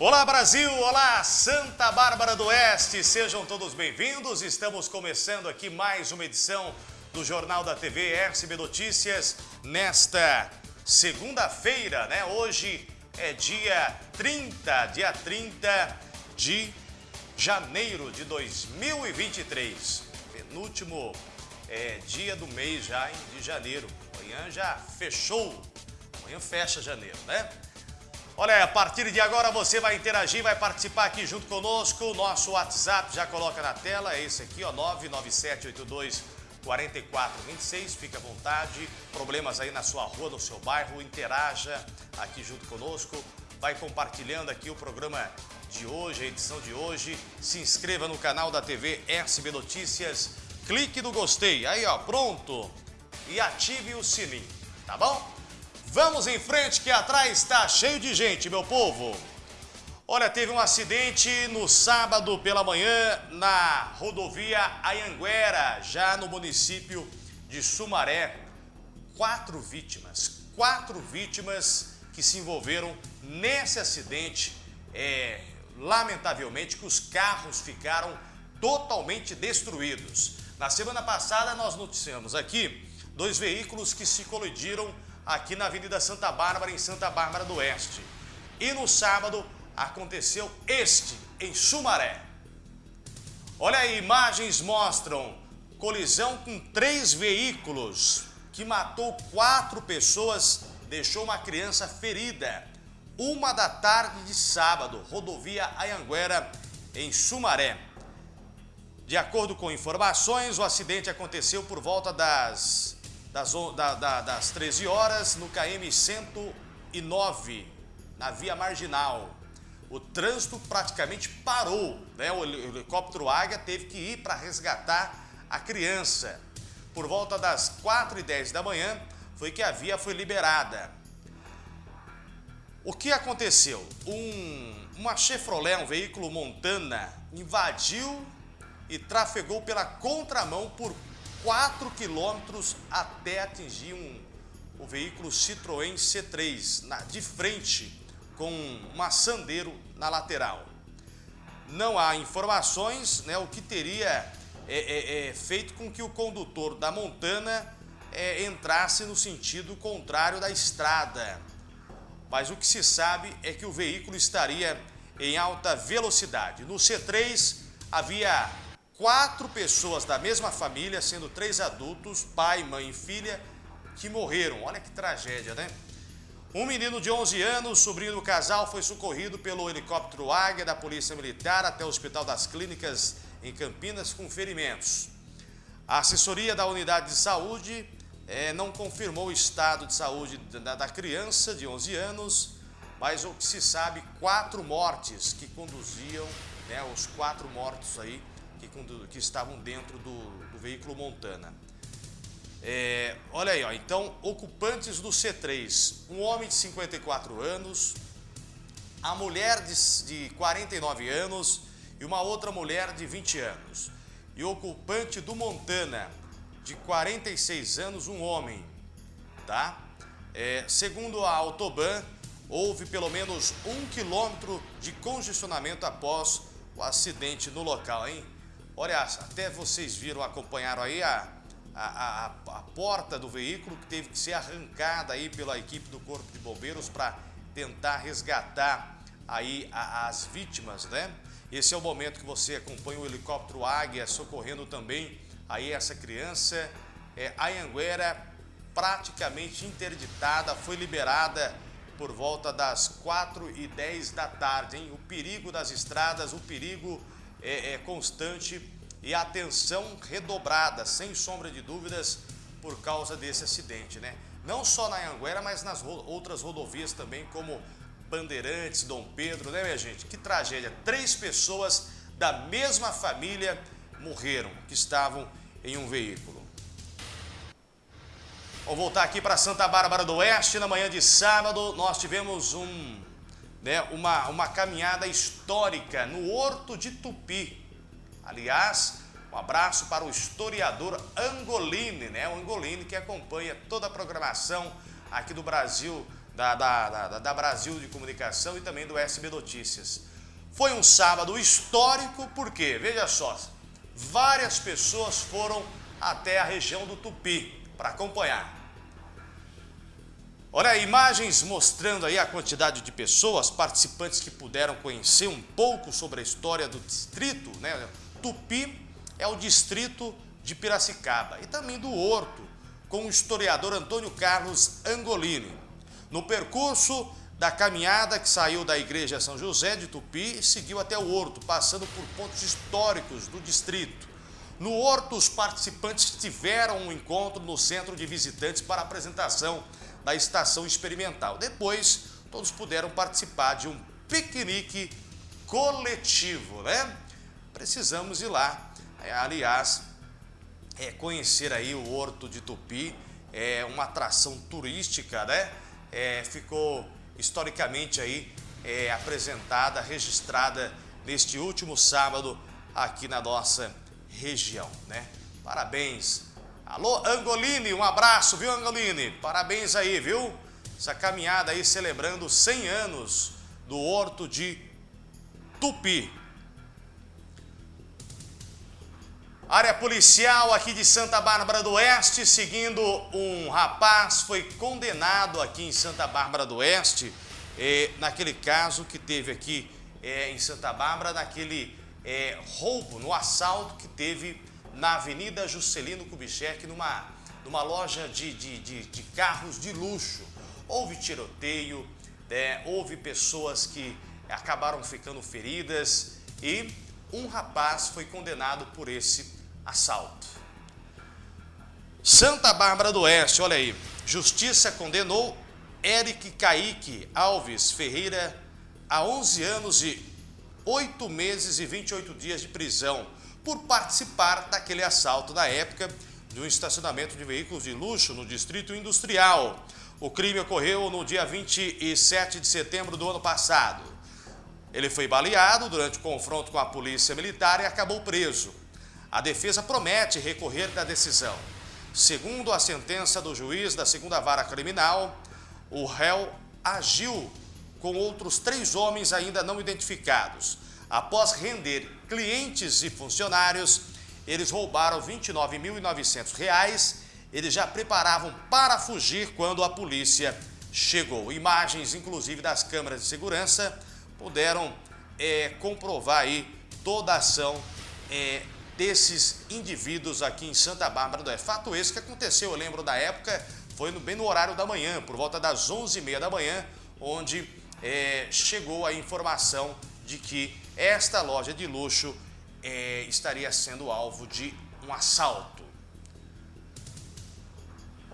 Olá Brasil, olá Santa Bárbara do Oeste, sejam todos bem-vindos. Estamos começando aqui mais uma edição do Jornal da TV RCB Notícias nesta segunda-feira, né? Hoje é dia 30, dia 30 de janeiro de 2023. Penúltimo é, dia do mês já de janeiro. Amanhã já fechou. Amanhã fecha janeiro, né? Olha, a partir de agora você vai interagir, vai participar aqui junto conosco. Nosso WhatsApp já coloca na tela, é esse aqui, ó, 99782 4426. Fique à vontade. Problemas aí na sua rua, no seu bairro, interaja aqui junto conosco. Vai compartilhando aqui o programa de hoje, a edição de hoje. Se inscreva no canal da TV SB Notícias. Clique no gostei. Aí, ó, pronto. E ative o sininho, tá bom? Vamos em frente que atrás está cheio de gente, meu povo. Olha, teve um acidente no sábado pela manhã na rodovia Ayanguera, já no município de Sumaré. Quatro vítimas, quatro vítimas que se envolveram nesse acidente. É, lamentavelmente que os carros ficaram totalmente destruídos. Na semana passada nós noticiamos aqui dois veículos que se colidiram aqui na Avenida Santa Bárbara, em Santa Bárbara do Oeste. E no sábado aconteceu este, em Sumaré. Olha aí, imagens mostram colisão com três veículos que matou quatro pessoas, deixou uma criança ferida. Uma da tarde de sábado, rodovia Ayanguera, em Sumaré. De acordo com informações, o acidente aconteceu por volta das das, da, da, das 13 horas no KM 109, na via marginal. O trânsito praticamente parou, né? o helicóptero Águia teve que ir para resgatar a criança. Por volta das 4h10 da manhã foi que a via foi liberada. O que aconteceu? Um, uma Chevrolet, um veículo Montana, invadiu e trafegou pela contramão por 4 quilômetros até atingir um, o veículo Citroën C3 na, de frente com uma Sandero na lateral. Não há informações né, o que teria é, é, é, feito com que o condutor da Montana é, entrasse no sentido contrário da estrada. Mas o que se sabe é que o veículo estaria em alta velocidade. No C3 havia quatro pessoas da mesma família, sendo três adultos, pai, mãe e filha, que morreram. Olha que tragédia, né? Um menino de 11 anos, sobrinho do casal, foi socorrido pelo helicóptero Águia da Polícia Militar até o Hospital das Clínicas em Campinas com ferimentos. A assessoria da unidade de saúde é, não confirmou o estado de saúde da, da criança de 11 anos, mas o que se sabe, quatro mortes que conduziam, né, os quatro mortos aí, que, que estavam dentro do, do veículo Montana. É, olha aí, ó, então, ocupantes do C3, um homem de 54 anos, a mulher de, de 49 anos e uma outra mulher de 20 anos. E ocupante do Montana, de 46 anos, um homem, tá? É, segundo a Autoban, houve pelo menos um quilômetro de congestionamento após o acidente no local, hein? Olha, até vocês viram, acompanharam aí a, a, a, a, porta do veículo que teve que ser arrancada aí pela equipe do Corpo de Bombeiros para tentar resgatar aí as vítimas, né? Esse é o momento que você acompanha o helicóptero Águia socorrendo também aí essa criança. É, a Anguera praticamente interditada, foi liberada por volta das 4 e 10 da tarde, hein? O perigo das estradas, o perigo é, é constante e atenção redobrada, sem sombra de dúvidas, por causa desse acidente, né? Não só na Anguera, mas nas ro outras rodovias também, como Bandeirantes, Dom Pedro, né, minha gente? Que tragédia! Três pessoas da mesma família morreram, que estavam em um veículo. Vamos voltar aqui para Santa Bárbara do Oeste. Na manhã de sábado, nós tivemos um né, uma, uma caminhada histórica no Horto de Tupi. Aliás, um abraço para o historiador Angolini, né, o Angolini que acompanha toda a programação aqui do Brasil, da, da, da, da Brasil de Comunicação e também do SB Notícias. Foi um sábado histórico porque, veja só, várias pessoas foram até a região do Tupi para acompanhar. Olha, imagens mostrando aí a quantidade de pessoas, participantes que puderam conhecer um pouco sobre a história do distrito, né? Tupi é o distrito de Piracicaba e também do Horto, com o historiador Antônio Carlos Angolini. No percurso da caminhada que saiu da igreja São José de Tupi e seguiu até o Horto, passando por pontos históricos do distrito. No Horto, os participantes tiveram um encontro no centro de visitantes para apresentação da estação experimental. Depois, todos puderam participar de um piquenique coletivo, né? Precisamos ir lá. Aliás, é, conhecer aí o Horto de Tupi, é uma atração turística, né? É, ficou historicamente aí é, apresentada, registrada neste último sábado aqui na nossa região, né? Parabéns. Alô, Angolini, um abraço, viu, Angolini? Parabéns aí, viu? Essa caminhada aí celebrando 100 anos do Horto de Tupi. Área policial aqui de Santa Bárbara do Oeste, seguindo um rapaz foi condenado aqui em Santa Bárbara do Oeste, eh, naquele caso que teve aqui eh, em Santa Bárbara, naquele é, roubo, no assalto que teve na Avenida Juscelino Kubitschek, numa, numa loja de, de, de, de carros de luxo. Houve tiroteio, é, houve pessoas que acabaram ficando feridas e um rapaz foi condenado por esse assalto. Santa Bárbara do Oeste, olha aí, Justiça condenou Eric Kaique Alves Ferreira a 11 anos e 8 meses e 28 dias de prisão por participar daquele assalto na época de um estacionamento de veículos de luxo no Distrito Industrial. O crime ocorreu no dia 27 de setembro do ano passado. Ele foi baleado durante o confronto com a polícia militar e acabou preso. A defesa promete recorrer da decisão. Segundo a sentença do juiz da segunda vara criminal, o réu agiu com outros três homens ainda não identificados. Após render clientes e funcionários, eles roubaram R$ 29.900. Eles já preparavam para fugir quando a polícia chegou. Imagens, inclusive, das câmeras de segurança puderam é, comprovar aí toda a ação é, desses indivíduos aqui em Santa Bárbara do Oeste. Fato esse que aconteceu, eu lembro da época, foi no, bem no horário da manhã, por volta das 11h30 da manhã, onde é, chegou a informação de que esta loja de luxo é, estaria sendo alvo de um assalto.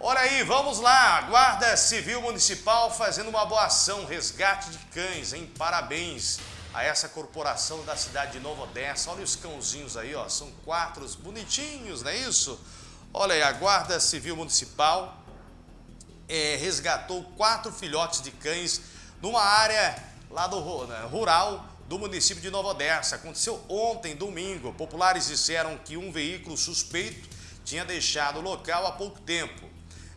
Olha aí, vamos lá, Guarda Civil Municipal fazendo uma boa ação, resgate de cães, hein? Parabéns a essa corporação da cidade de Nova Odessa. Olha os cãozinhos aí, ó, são quatro bonitinhos, não é isso? Olha aí, a Guarda Civil Municipal é, resgatou quatro filhotes de cães numa área lá do né, rural do município de Nova Odessa. Aconteceu ontem, domingo. Populares disseram que um veículo suspeito tinha deixado o local há pouco tempo.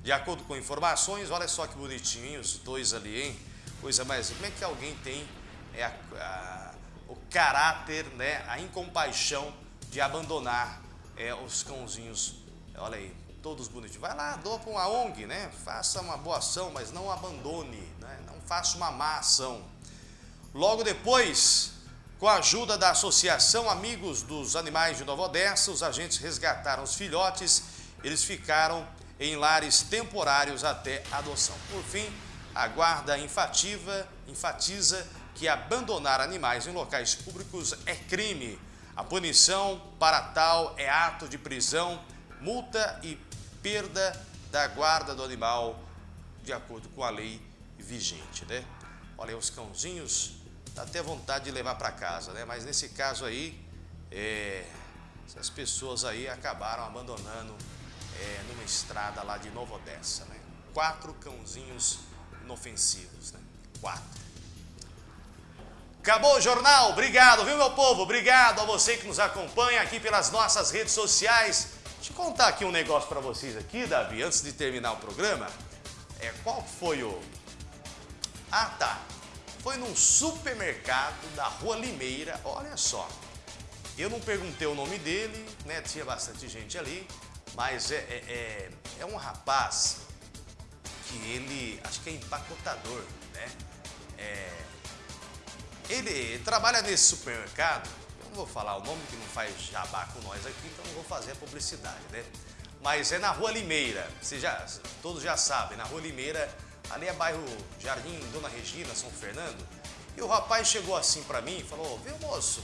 De acordo com informações, olha só que bonitinhos, os dois ali, hein? Coisa mais... Como é que alguém tem é, a, a, o caráter, né, a incompaixão de abandonar é, os cãozinhos? Olha aí, todos bonitinhos. Vai lá, doa para uma ONG, né? Faça uma boa ação, mas não abandone, né? não faça uma má ação. Logo depois, com a ajuda da Associação Amigos dos Animais de Nova Odessa, os agentes resgataram os filhotes, eles ficaram em lares temporários até adoção. Por fim, a guarda enfativa, enfatiza que abandonar animais em locais públicos é crime. A punição para tal é ato de prisão, multa e perda da guarda do animal, de acordo com a lei vigente, né? Olha aí os cãozinhos, dá até vontade de levar para casa, né? Mas nesse caso aí, é, essas pessoas aí acabaram abandonando é, numa estrada lá de Nova Odessa, né? Quatro cãozinhos inofensivos, né? Quatro. Acabou o jornal, obrigado, viu meu povo? Obrigado a você que nos acompanha aqui pelas nossas redes sociais. Deixa eu contar aqui um negócio para vocês aqui, Davi, antes de terminar o programa. É, qual foi o, Ah, tá. Foi num supermercado da Rua Limeira, olha só. Eu não perguntei o nome dele, né? Tinha bastante gente ali, mas é, é, é, é um rapaz que ele, acho que é empacotador, né? É, ele trabalha nesse supermercado, eu não vou falar o nome que não faz jabá com nós aqui, então não vou fazer a publicidade, né? Mas é na Rua Limeira, Vocês já, todos já sabem, na Rua Limeira, ali é bairro Jardim Dona Regina, São Fernando. E o rapaz chegou assim pra mim e falou, viu moço,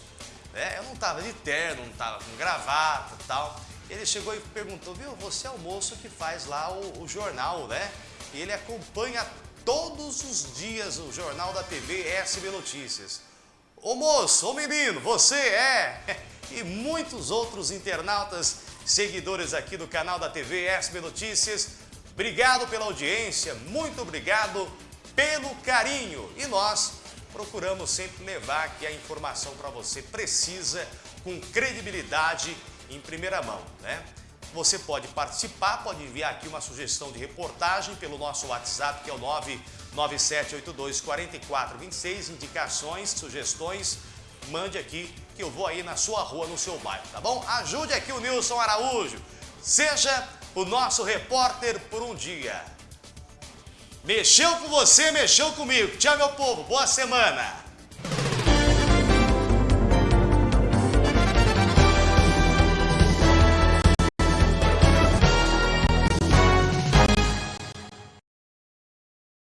é, eu não tava de terno, não tava com gravata e tal. Ele chegou e perguntou, viu, você é o moço que faz lá o, o jornal, né? E ele acompanha todos os dias o jornal da TV SB Notícias. Ô moço, ô menino, você é... E muitos outros internautas seguidores aqui do canal da TV SB Notícias. Obrigado pela audiência, muito obrigado pelo carinho. E nós procuramos sempre levar aqui a informação para você precisa, com credibilidade em primeira mão, né? Você pode participar, pode enviar aqui uma sugestão de reportagem pelo nosso WhatsApp, que é o 997824426, indicações, sugestões, mande aqui que eu vou aí na sua rua, no seu bairro, tá bom? Ajude aqui o Nilson Araújo. Seja o nosso repórter por um dia. Mexeu com você, mexeu comigo. Tchau, meu povo. Boa semana.